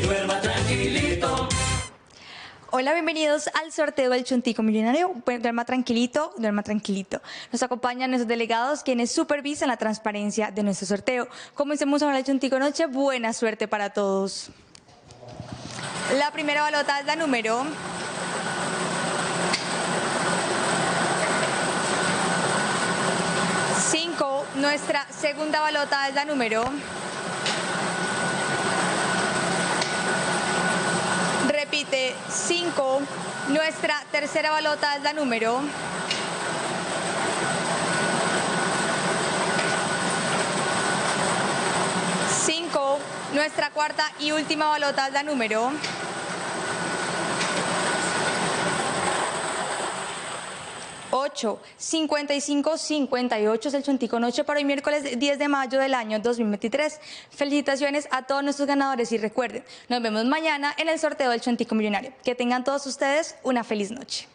duerma tranquilito. Hola, bienvenidos al sorteo del Chuntico Millonario. Duerma tranquilito, duerma tranquilito. Nos acompañan nuestros delegados quienes supervisan la transparencia de nuestro sorteo. Comencemos ahora el Chuntico Noche. Buena suerte para todos. La primera balota es la número 5. Nuestra segunda balota es la número 5. Nuestra tercera balota es la número. Cinco. Nuestra cuarta y última balota es la número. Ocho. 55, 58 es el Chuntico Noche para hoy miércoles 10 de mayo del año 2023. Felicitaciones a todos nuestros ganadores y recuerden, nos vemos mañana en el sorteo del Chuntico Millonario. Que tengan todos ustedes una feliz noche.